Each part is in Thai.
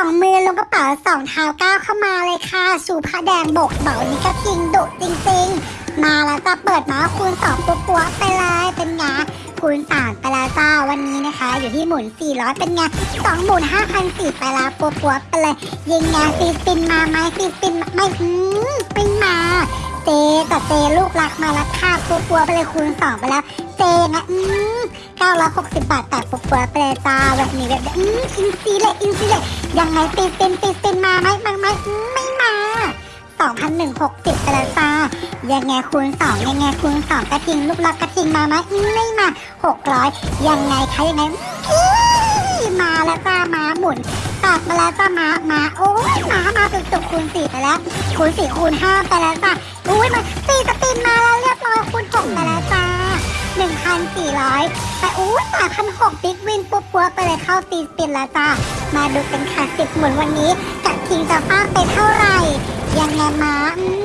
องมือลงกระเป๋าสองเท้าก้าวเข้ามาเลยค่ะชูผ้าแดงบกเบานี้ก็จริงดุจริงๆ มาแล้วจะเปิดมาคูณสองปัวปัวๆไปเลยเป็นไงคูณสามไปแล้วจ้าวันนี้นะคะ อยู่ที่หมุน400เป็นไงสองหมุน5,004ไปแล้วปัวปัวๆไปเลยยิงไงซีปินมาไหมซีปินไม่อืมไม่มา เจแต่เจลูกรักมาแล้วค่ะปัวปัวไปเลยคูณสองไปแล้ว เจนะอืม960บบาทแต่ปัวปัวไปเลยจ้าแบบนี้แบบอืมอินซีเลยอินซีเลยยังไงตีตินตีตินมาไหมมาไหมอืมไม่มา2,160ไปแล้วจ้ายังไงคูณ2ยังไงคูณ2กระทิงลูกรักกระทิงมาไหมอืมไม่มา600ยังไงคะยังไงอื้อมาแล้วจ้ามาหมุนตัดมาแล้วจ้ามามาโอ้ยมามาจุกๆคูณ4ไปแล้วคูณ4คูณ5ไปแล้วจ้า อุ้ยมันตีสตินมาแล้วเรียบร้อยคูณ6ไปแล้วจ้า1,400ไปอู้สามพันหกบิ๊กวินปุ๊บปัวไปเลยเข้าตีสปินแล้วจ้ามาดูกันค่ะสิบหมุนวันนี้กับทีมจะฟาดไปเท่าไหร่ ยังไงมา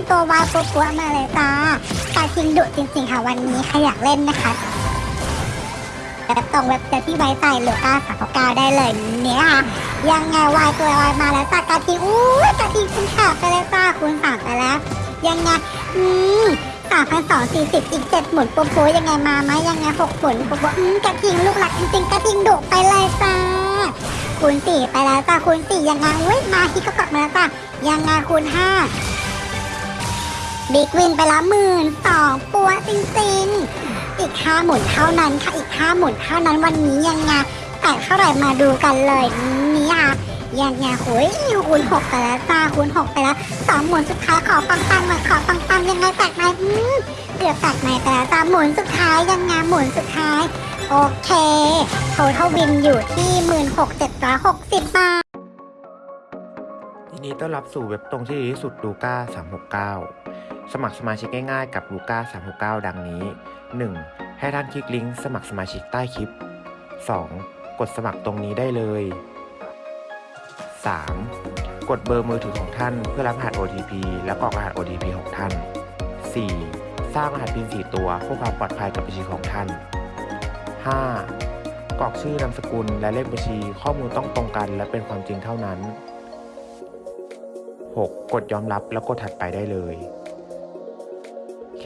ตัววายปุ๊บปัวมาเลยจ้าการทิงดุจริงๆค่ะวันนี้ใครอยากเล่นนะคะแบบตรงเว็บเจอที่ไว้ใจเหลือก้าสามเก้าได้เลยเนี่ยค่ะยังไงวายตัววายมาแล้วจ้าการทิงอู้การทิงคุณขาดไปเลยจ้าคูณสามไปแล้ว ยังไงอืมสามพันสองสี่สิบอีกเจ็ดหมุนปุ๊บปุ๊บยังไงมาไหมยังไงหกหมุนปุ๊บปุ๊บอืมกระทิงลูกหลักจริงๆกระทิงดุไปเลยจ้าคูณสี่ไปแล้วจ้าคูณสี่ยังไงอุ้ยมาฮิกก็กลับมาแล้วจ้ายังไงคูณห้าบิ๊กวินไปและหมื่นสองปัวจริงๆ อีกห้าหมุนเท่านั้นค่ะอีกห้าหมุนเท่านั้นวันนี้ยังไงแต่เท่าไหร่มาดูกันเลยนี่ค่ะ ยังไงโหยคูณหกไปแล้วจ้าคูณหกไปแล้วสองหมุนสุดท้ายขอปังปังหน่อยขอปังปังยังไงแตกไหมอืมเกือบแตกไหมแต่แล้วตาหมุนสุดท้ายยังไงหมุนสุดท้าย โอเคโทเทลวินอยู่ที่หมื่นหกเจ็ดร้อยหกสิบบาทยินดีต้อนรับสู่เว็บตรงที่ดีที่สุดลูก้า369 สมัครสมาชิกง่ายๆกับลูก้า369 ดังนี้ 1. ให้ท่านคลิกลิงก์สมัครสมาชิกใต้คลิป 2. กดสมัครตรงนี้ได้เลย 3. กดเบอร์มือถือของท่านเพื่อรับรหัส OTP และกรอกรหัส OTP ของท่าน 4. สร้างรหัส PIN 4 ตัวเพื่อความปลอดภัยกับบัญชีของท่าน 5. กรอกชื่อนามสกุลและเลขบัญชีข้อมูลต้องตรงกันและเป็นความจริงเท่านั้น 6. กดยอมรับแล้วกดถัดไปได้เลย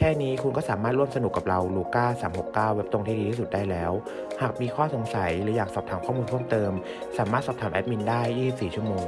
แค่นี้คุณก็สามารถร่วมสนุกกับเราลูก้า369 เว็บตรงที่ดีที่สุดได้แล้ว หากมีข้อสงสัยหรืออยากสอบถามข้อมูลเพิ่มเติม สามารถสอบถามแอดมินได้ 24 ชั่วโมง